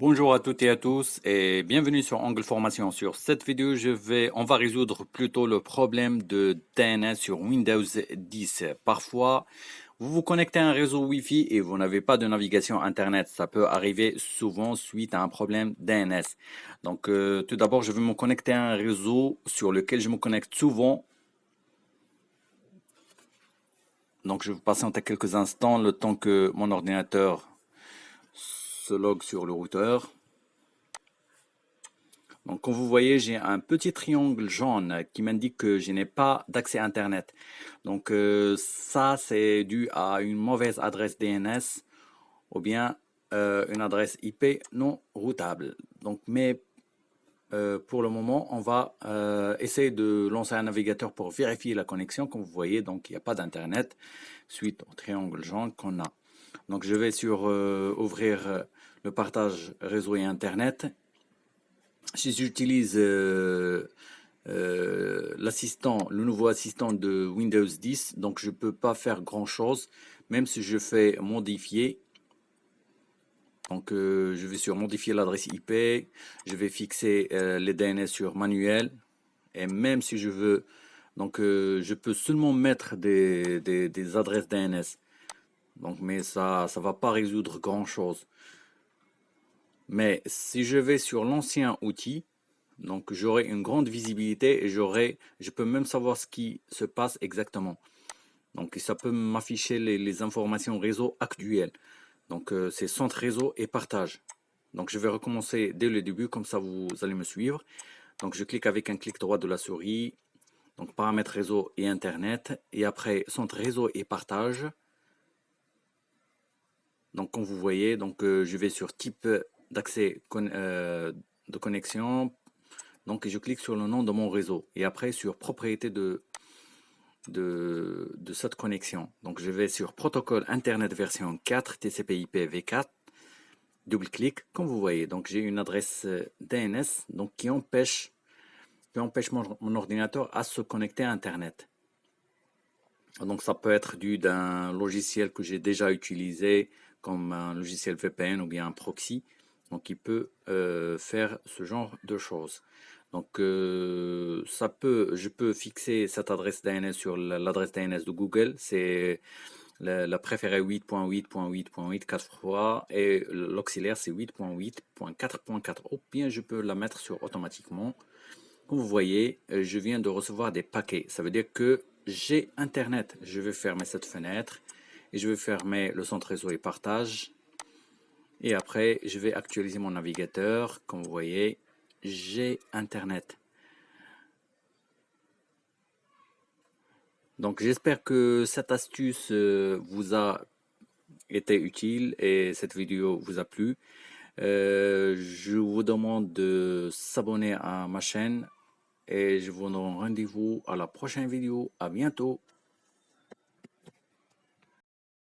Bonjour à toutes et à tous et bienvenue sur Angle Formation. Sur cette vidéo, je vais, on va résoudre plutôt le problème de DNS sur Windows 10. Parfois, vous vous connectez à un réseau Wi-Fi et vous n'avez pas de navigation Internet. Ça peut arriver souvent suite à un problème DNS. Donc, euh, tout d'abord, je vais me connecter à un réseau sur lequel je me connecte souvent. Donc, je vais patienter quelques instants le temps que mon ordinateur log sur le routeur. Donc, comme vous voyez, j'ai un petit triangle jaune qui m'indique que je n'ai pas d'accès Internet. Donc, euh, ça, c'est dû à une mauvaise adresse DNS ou bien euh, une adresse IP non routable. Donc, mais euh, pour le moment, on va essayer de lancer un navigateur pour vérifier la connexion. Comme vous voyez, donc il n'y a pas d'Internet suite au triangle jaune qu'on a. Donc, je vais sur ouvrir le partage réseau et Internet. Si j'utilise euh, euh, l'assistant, le nouveau assistant de Windows 10, donc je ne peux pas faire grand chose, même si je fais modifier. Donc euh, je vais sur modifier l'adresse IP, je vais fixer les DNS sur manuel, et même si je veux, donc je peux seulement mettre des, des adresses DNS. Donc, mais ça ça va pas résoudre grand chose. Mais si je vais sur l'ancien outil, donc j'aurai une grande visibilité et je peux même savoir ce qui se passe exactement. Donc ça peut m'afficher les, informations réseau actuelles. Donc euh, c'est centre réseau et partage. Donc je vais recommencer dès le début, comme ça vous allez me suivre. Donc je clique avec un clic droit de la souris, donc paramètres réseau et internet, et après centre réseau et partage. Donc comme vous voyez, donc euh, je vais sur type d'accès euh, de connexion. Donc je clique sur le nom de mon réseau et après sur propriété de, cette connexion. Donc je vais sur protocole Internet version 4 TCP/IP v4. Double-clic, comme vous voyez. Donc j'ai une adresse euh, DNS donc qui empêche, qui empêche mon, mon ordinateur à se connecter à Internet. Donc ça peut être dû d'un logiciel que j'ai déjà utilisé comme un logiciel VPN ou bien un proxy. Donc il peut euh, faire ce genre de choses. Donc euh, ça peut, je peux fixer cette adresse DNS sur l'adresse DNS de Google. C'est la, préférée 8.8.8.8 4 fois et l'auxiliaire c'est 8.8.4.4. Ou bien je peux la mettre sur automatiquement. Comme vous voyez, je viens de recevoir des paquets. Ça veut dire que j'ai Internet. Je vais fermer cette fenêtre je vais fermer le centre réseau et partage et après, je vais actualiser mon navigateur. Comme vous voyez, j'ai Internet. Donc j'espère que cette astuce euh, vous a été utile et cette vidéo vous a plu. Euh, je vous demande de s'abonner à ma chaîne et je vous donne rendez-vous à la prochaine vidéo. À bientôt.